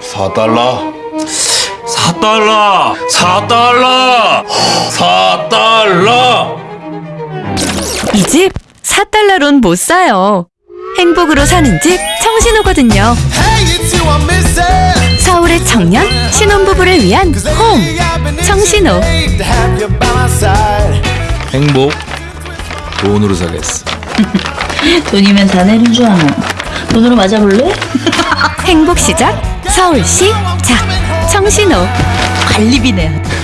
4달러 4달러 4달러 4달러 이 집 4달러론 못 사요. 행복으로 사는 집 청신호거든요. 서울의 청년 신혼부부를 위한 홈 청신호. 행복 돈으로 사겠어 돈이면 다 내는 줄 아노. 돈으로 맞아볼래? 시작 서울시 자 청신호. 관리비네.